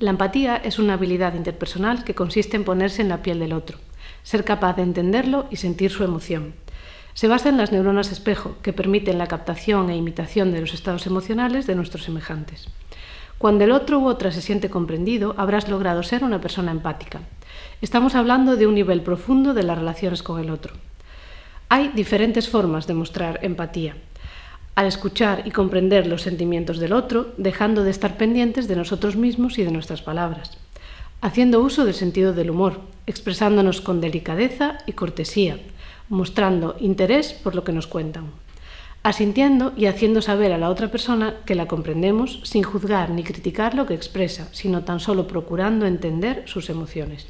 La empatía es una habilidad interpersonal que consiste en ponerse en la piel del otro, ser capaz de entenderlo y sentir su emoción. Se basa en las neuronas espejo, que permiten la captación e imitación de los estados emocionales de nuestros semejantes. Cuando el otro u otra se siente comprendido, habrás logrado ser una persona empática. Estamos hablando de un nivel profundo de las relaciones con el otro. Hay diferentes formas de mostrar empatía. Al escuchar y comprender los sentimientos del otro, dejando de estar pendientes de nosotros mismos y de nuestras palabras. Haciendo uso del sentido del humor, expresándonos con delicadeza y cortesía, mostrando interés por lo que nos cuentan. Asintiendo y haciendo saber a la otra persona que la comprendemos sin juzgar ni criticar lo que expresa, sino tan solo procurando entender sus emociones.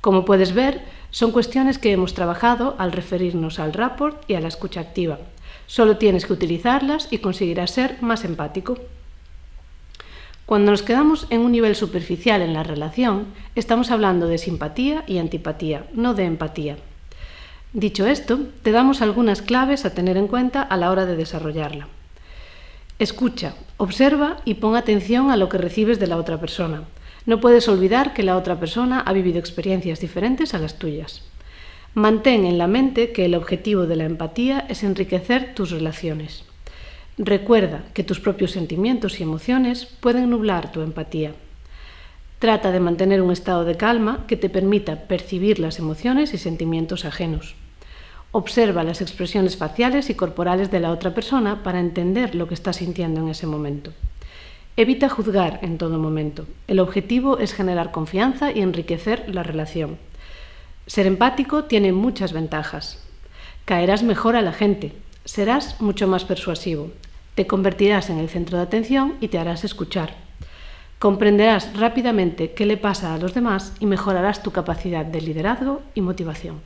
Como puedes ver, son cuestiones que hemos trabajado al referirnos al rapport y a la escucha activa. Solo tienes que utilizarlas y conseguirás ser más empático. Cuando nos quedamos en un nivel superficial en la relación, estamos hablando de simpatía y antipatía, no de empatía. Dicho esto, te damos algunas claves a tener en cuenta a la hora de desarrollarla. Escucha, observa y pon atención a lo que recibes de la otra persona. No puedes olvidar que la otra persona ha vivido experiencias diferentes a las tuyas. Mantén en la mente que el objetivo de la empatía es enriquecer tus relaciones. Recuerda que tus propios sentimientos y emociones pueden nublar tu empatía. Trata de mantener un estado de calma que te permita percibir las emociones y sentimientos ajenos. Observa las expresiones faciales y corporales de la otra persona para entender lo que está sintiendo en ese momento. Evita juzgar en todo momento. El objetivo es generar confianza y enriquecer la relación. Ser empático tiene muchas ventajas. Caerás mejor a la gente, serás mucho más persuasivo, te convertirás en el centro de atención y te harás escuchar. Comprenderás rápidamente qué le pasa a los demás y mejorarás tu capacidad de liderazgo y motivación.